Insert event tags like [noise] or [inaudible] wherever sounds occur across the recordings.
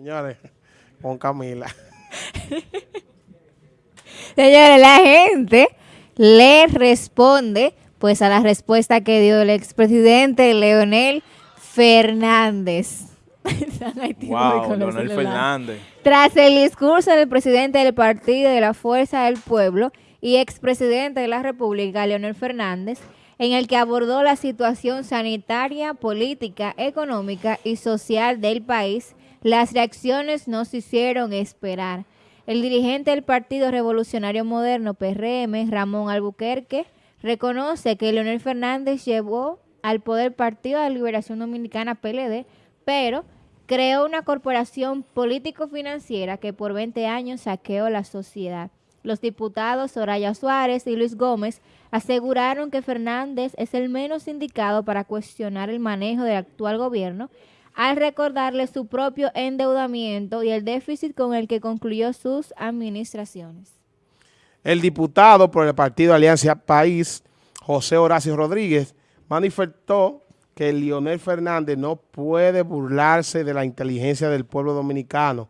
Señores, con Camila. [laughs] Señores, la gente le responde pues a la respuesta que dio el expresidente Leonel Fernández. [laughs] wow, Leonel Fernández. Tras el discurso del presidente del Partido de la Fuerza del Pueblo y expresidente de la República, Leonel Fernández, en el que abordó la situación sanitaria, política, económica y social del país, las reacciones no se hicieron esperar. El dirigente del Partido Revolucionario Moderno, PRM, Ramón Albuquerque, reconoce que Leonel Fernández llevó al poder Partido de Liberación Dominicana, PLD, pero creó una corporación político-financiera que por 20 años saqueó la sociedad. Los diputados Soraya Suárez y Luis Gómez aseguraron que Fernández es el menos indicado para cuestionar el manejo del actual gobierno al recordarle su propio endeudamiento y el déficit con el que concluyó sus administraciones. El diputado por el partido Alianza País, José Horacio Rodríguez, manifestó que Leonel Fernández no puede burlarse de la inteligencia del pueblo dominicano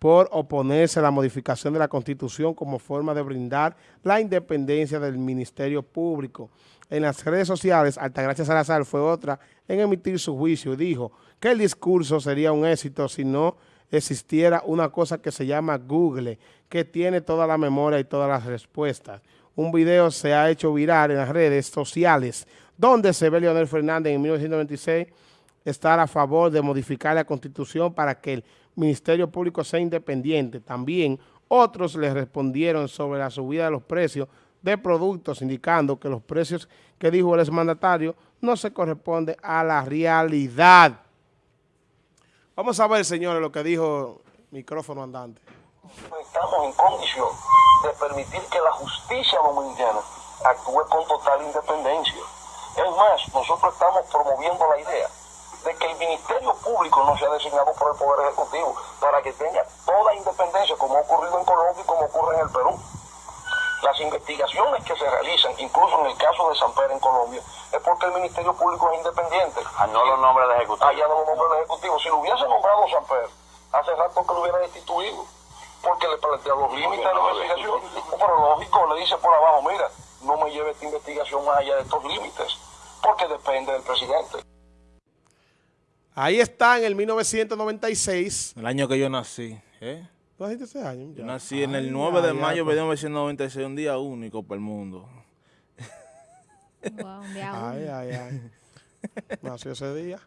por oponerse a la modificación de la Constitución como forma de brindar la independencia del Ministerio Público. En las redes sociales, Altagracia Salazar fue otra en emitir su juicio y dijo que el discurso sería un éxito si no existiera una cosa que se llama Google, que tiene toda la memoria y todas las respuestas. Un video se ha hecho viral en las redes sociales donde se ve Leonel Fernández en 1996 estar a favor de modificar la Constitución para que el Ministerio Público sea independiente. También otros le respondieron sobre la subida de los precios de productos, indicando que los precios que dijo el exmandatario no se corresponden a la realidad. Vamos a ver, señores, lo que dijo micrófono andante. Estamos en condición de permitir que la justicia dominicana actúe con total independencia. Es más, nosotros estamos promoviendo la idea de que el Ministerio Público no sea designado por el Poder Ejecutivo para que tenga toda independencia, como ha ocurrido en Colombia y como ocurre en el Perú. Las investigaciones que se realizan, incluso en el caso de San Pedro en Colombia, es porque el Ministerio Público es independiente. Ah, no lo nombra el Ejecutivo. Allá no lo nombra el Ejecutivo. Si lo hubiese nombrado San Pedro, hace rato que lo hubiera destituido, porque le plantea los límites de la investigación. Pero lógico, le dice por abajo, mira, no me lleve esta investigación más allá de estos límites, porque depende del presidente. Ahí está en el 1996. El año que yo nací. ¿eh? ¿Tú naciste ese año? Yo nací en el 9 de mayo de 1996, un día único para el mundo. Wow, un día Ay, ay, ay. Nació ese día.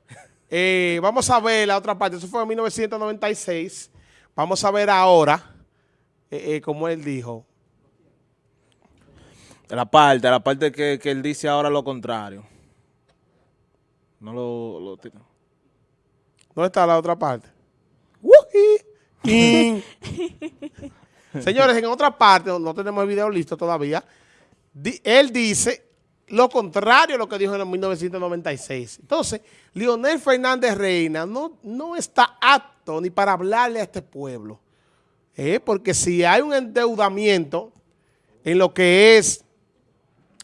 Eh, vamos a ver la otra parte. Eso fue en 1996. Vamos a ver ahora, eh, eh, como él dijo. La parte, la parte que, que él dice ahora lo contrario. No lo... lo ¿Dónde está la otra parte? [laughs] Señores, en otra parte, no tenemos el video listo todavía, él dice lo contrario a lo que dijo en 1996. Entonces, Leonel Fernández Reina no, no está apto ni para hablarle a este pueblo. ¿eh? Porque si hay un endeudamiento en lo que es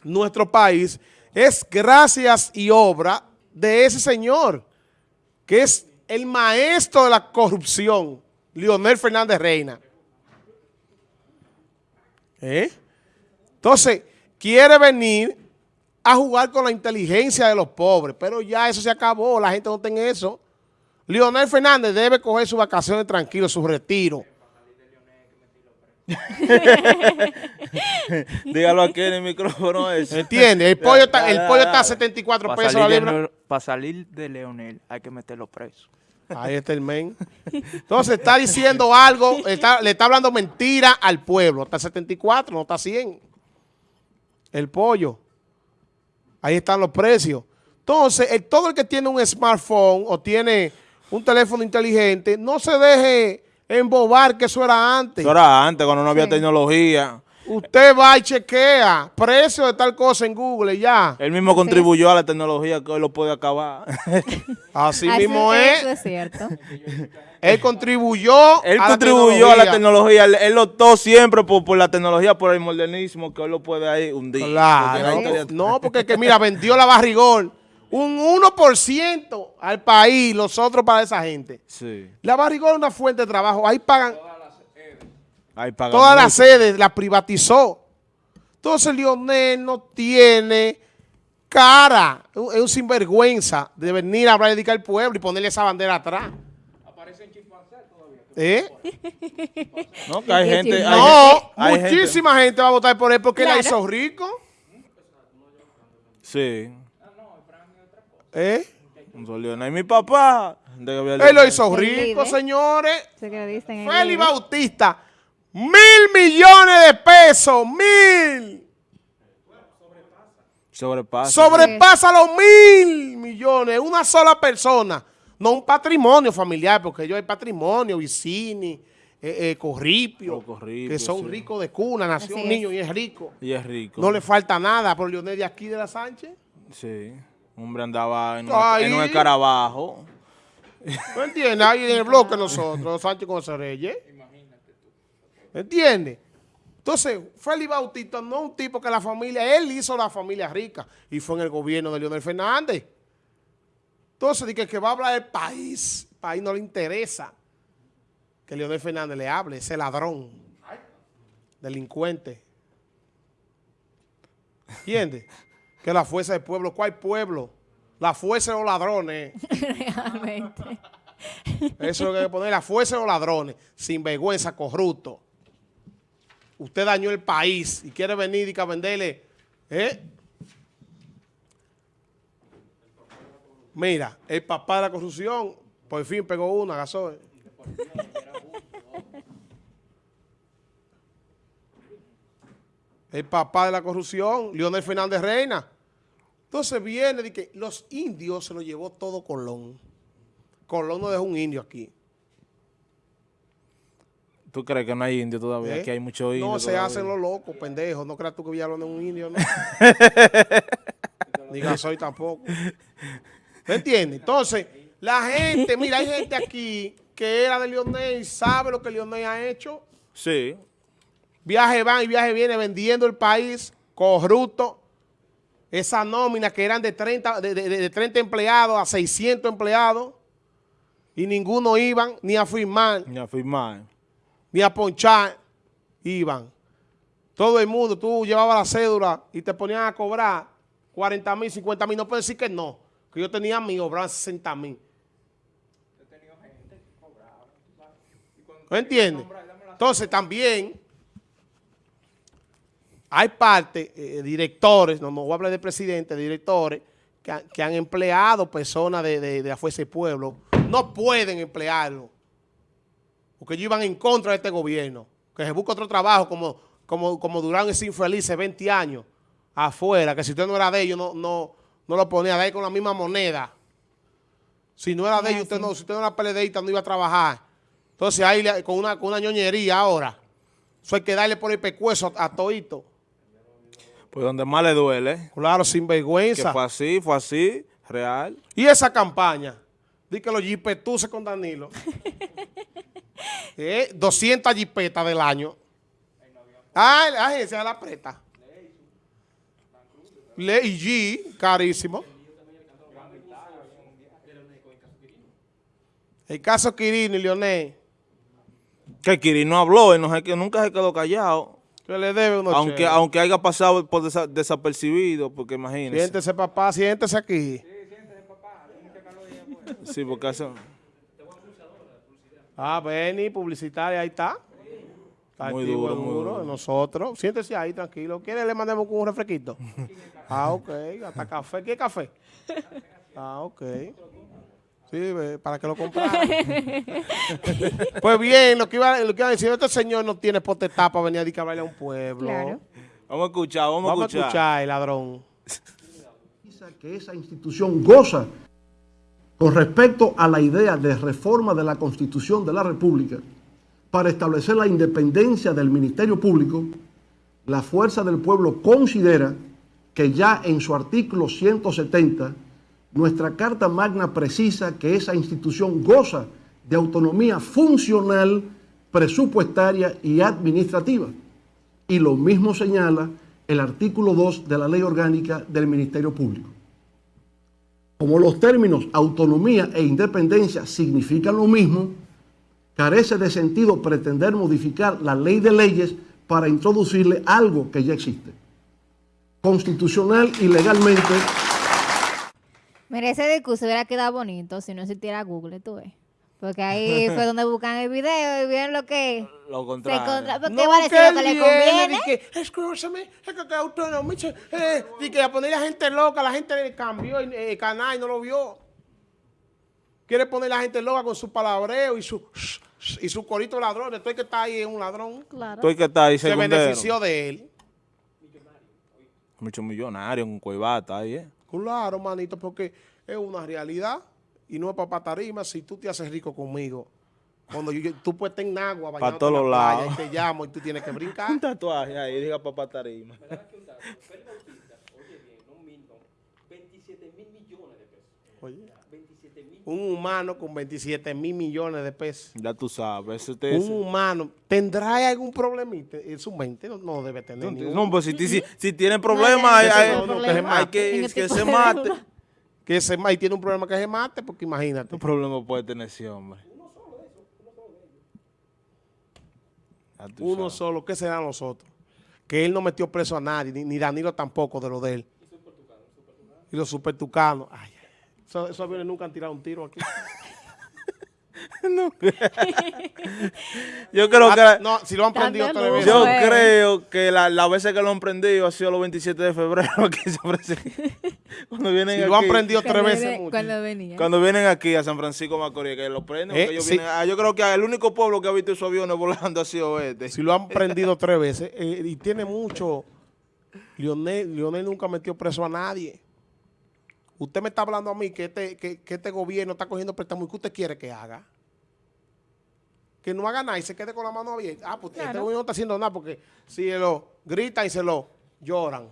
nuestro país, es gracias y obra de ese señor, que es el maestro de la corrupción, Leonel Fernández Reina. ¿Eh? Entonces, quiere venir a jugar con la inteligencia de los pobres, pero ya eso se acabó, la gente no tiene eso. Leonel Fernández debe coger sus vacaciones tranquilo, su retiro. [laughs] Dígalo aquí en el micrófono eso. ¿Entiende? El pollo está, el pollo está a [laughs] 74 pesos la libra. Para salir de Leonel hay que meterlo preso. Ahí está el men. [laughs] Entonces está diciendo algo, le está hablando mentira al pueblo. Está 74, no está 100. El pollo. Ahí están los precios. Entonces, todo el que tiene un smartphone o tiene un teléfono inteligente, no se deje embobar que eso era antes. Eso era antes, cuando no había tecnología. Usted va y chequea precio de tal cosa en Google y ya. Él mismo contribuyó a la tecnología que hoy lo puede acabar. [laughs] Así, mismo es. Eso es cierto. Él contribuyó Él contribuyó a la tecnología. Él, optó siempre por, la tecnología, por el modernismo, que hoy lo puede ahí hundir. Claro. no, porque que mira, vendió la barrigón Un 1% al país, los otros para esa gente. Sí. La barrigón es una fuente de trabajo. Ahí pagan Ahí pagan todas las sedes, las privatizó. Entonces Lionel no tiene cara. Es un sinvergüenza de venir a hablar dedicar al pueblo y ponerle esa bandera atrás. ¿Eh? No, que hay gente... hay No, gente- hay gente- muchísima gente. va a votar por él porque él la Claro. hizo rico. Sí. ¿Eh? Un sol Lionel. Mi papá. de Gabriel Él lo hizo rico, señores. Félix. Bautista, mil millones de pesos, mil. Sobrepasa. Sobrepasa los mil millones, una sola persona. No un patrimonio familiar, porque ellos hay patrimonio, Vicini, eh, eh, Corripio, Oh, Corripio, que son sí. ricos de cuna, nació Así un es. niño y es rico. Y es rico. No le falta nada por Leonel de aquí de la Sánchez. Sí. Hombre andaba en un, Ahí. en un escarabajo. [laughs] ¿No entiendes? Ahí en el bloque nosotros, Sánchez con Reyes. ¿Entiendes? Entonces, Félix Bautista no es un tipo que la familia, él hizo la familia rica y fue en el gobierno de Leonel Fernández. Entonces, di que, que va a hablar del país, el país no le interesa que Leonel Fernández le hable, ese ladrón, delincuente. ¿Entiendes? Que la fuerza del pueblo, ¿cuál pueblo? La fuerza de los ladrones. Realmente. Eso es lo que hay que poner, la fuerza de los ladrones, sin vergüenza, corrupto. Usted dañó el país y quiere venir y que venderle, ¿eh? Mira, el papá de la corrupción, por fin pegó una, gasoil. El papá de la corrupción, Leonel Fernández Reina. Entonces viene de que los indios se lo llevó todo Colón. Colón no dejó un indio aquí. ¿Tú crees que no hay indio todavía? ¿eh? Aquí hay muchos indios. No, se todavía. hacen los locos, pendejos. No creas tú que Villalón es un indio, ¿no? [laughs] Ni Gasoy tampoco. ¿Me entiendes? Entonces, la gente, mira, hay gente aquí que era de Leonel y sabe lo que Leonel ha hecho. Sí. Viaje van y viaje viene vendiendo el país, corrupto. Esa nómina que eran de 30, de, de- de 30 empleados a 600 empleados y ninguno iban ni a firmar Ni a firmar. ni a ponchar, iban. Todo el mundo, tú llevabas la cédula y te ponían a cobrar 40 mil, 50 mil. No puedes decir que no, que yo tenía mí, cobraban 60 mil. ¿No entiendes? Entonces también hay parte, eh, directores, no, no voy a hablar de presidente, directores, que, han- que han empleado personas de, de, Fuerza del Pueblo. No pueden emplearlo porque ellos iban en contra de este gobierno, que se busca otro trabajo como, como, como duraron ese infelices 20 años afuera, que si usted no era de ellos, no, no, no lo ponía de ahí con la misma moneda. Si no era de ellos, usted no, si usted no era peledeísta, no iba a trabajar. Entonces ahí con una, con una ñoñería ahora, eso hay que darle por el pecueso a, a toito. Pues donde más le duele. Claro, sin Que vergüenza. fue así, fue así, real. Y esa campaña, di que los jipetuses con Danilo, [laughs] eh, 200 jipetas del año. Ah, la agencia de la preta. Le y G, carísimo. El caso Quirino y Leonel, Que Kiri no habló, él no que nunca se quedó callado. Que le debe unos Aunque, aunque haya pasado por desa- desapercibido, porque imagínese. Siéntese, papá, siéntese aquí. Sí, porque hace... Ah, Benny, publicitaria, ahí está. Está Muy activo duro, muy duro. Nosotros, siéntese ahí, tranquilo. ¿Quiere le mandemos con un refresquito? [laughs] ah, ok. Hasta café. ¿Qué café? Ah, ok. Sí, para que lo comprara. [laughs] pues bien, lo que, iba, lo que iba a decir, este señor no tiene potestad para venir a dedicar a un pueblo. Claro. Vamos a escuchar, vamos, Vamos a escuchar. a escuchar, el ladrón. que esa institución goza con respecto a la idea de reforma de la Constitución de la República para establecer la independencia del Ministerio Público, la Fuerza del Pueblo considera que ya en su artículo 170, nuestra Carta Magna precisa que esa institución goza de autonomía funcional, presupuestaria y administrativa. Y lo mismo señala el artículo 2 de la Ley Orgánica del Ministerio Público. Como los términos autonomía e independencia significan lo mismo, carece de sentido pretender modificar la ley de leyes para introducirle algo que ya existe. Constitucional y legalmente Mira, ese discurso hubiera quedado bonito si no existiera Google, tú ves. Porque ahí [laughs] fue donde buscan el video y vieron lo que Lo se contrario. contra... Porque No, va a decir que lo que le viene, conviene. di que, escúchame, es que, autonomía, eh, di que a poner a la gente loca, la gente le cambió el, el canal y no lo vio. Quiere poner a la gente loca con su palabreo y su y su corito ladrón. Estoy que está ahí es un ladrón. Claro. El que está ahí, Se benefició de él. Muchos millonarios, un cuevata ahí, ¿eh? Claro, manito, porque es una realidad y no es para patarima. Si tú te haces rico conmigo, cuando yo, yo- tú puedes estar en agua, bañándote todos los playa, lados. y te llamo y tú tienes que [laughs] brincar. Un tatuaje ahí, diga papá tarima. Oye, un humano con 27 mil millones de pesos. Ya tú sabes, eso te Un humano, ¿tendrá algún problemita en su mente? No, no debe tener ningún. No, pues si, si, si tiene problemas, hay, hay- ese no, no, problema. hay que, que este se de mate. Que se ma- y tiene un problema que se mate, porque imagínate. ¿Qué problema puede tener ese hombre? Uno sabes. solo, ¿qué serán los otros? Que él no metió preso a nadie, ni, ni Danilo tampoco de lo de él. Y los supertucanos. Ay, ay, eso- esos aviones nunca han tirado un tiro aquí. [laughs] [laughs] Yo creo que... Ah, no, si lo han prendido. Yo creo que la, las veces que lo han prendido ha sido los 27 de febrero. Que se ofrece- cuando vienen Si lo han aquí- prendido tres Cuando veces mucho. Cuando venía. Cuando vienen aquí a San Francisco de Macorís, que lo prenden, Eh, porque ellos sí. vienen- ah, yo creo que el único pueblo que ha visto esos aviones volando ha sido este. Si lo han [laughs] prendido tres veces. eh, y tiene mucho. Lionel, Lionel nunca metió preso a nadie. Usted me está hablando a mí que este, que, que este gobierno está cogiendo préstamos. ¿Y qué usted quiere que haga? Que no haga nada y se quede con la mano abierta. Ah, pues este Claro. gobierno no está haciendo nada porque si lo gritan y se lo lloran.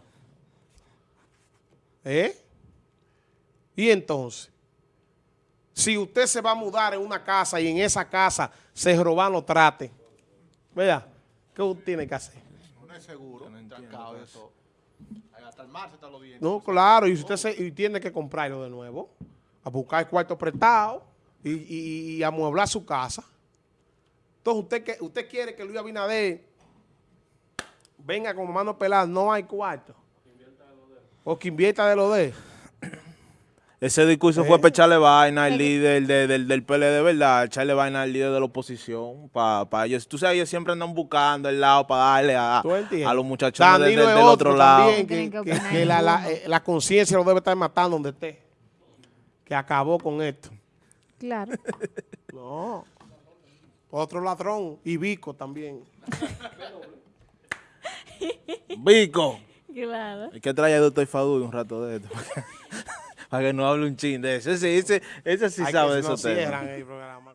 ¿Eh? Y entonces, si usted se va a mudar en una casa y en esa casa se roban los trates, ¿verdad? ¿Qué usted tiene que hacer? No es seguro, trancado eso. Hasta el mar se está lo viendo. No, claro, y usted se, y tiene que comprarlo de nuevo, a buscar cuarto prestado y, y, y amueblar su casa. Entonces, usted, que, usted quiere que Luis Abinader venga con mano pelada, no hay cuarto. O que invierta de lo de. Ese discurso Eh. fue para echarle vaina al líder de- del, del PLD, ¿verdad? Echarle vaina al líder de la oposición. Para ellos. Tú sabes, ellos siempre andan buscando el lado para darle a, los muchachos de- del otro lado. que, que que- opinar que la, la, eh, la conciencia lo debe estar matando donde esté. Que acabó con esto. Claro. [laughs] No. Otro ladrón. Y Vico también. Vico. claro. Hay que traer a Doctor Fadul un rato de esto. [laughs] para que no hable un chin de eso. Ese, ese, ese sí Hay sabe que de si no cierran el programa.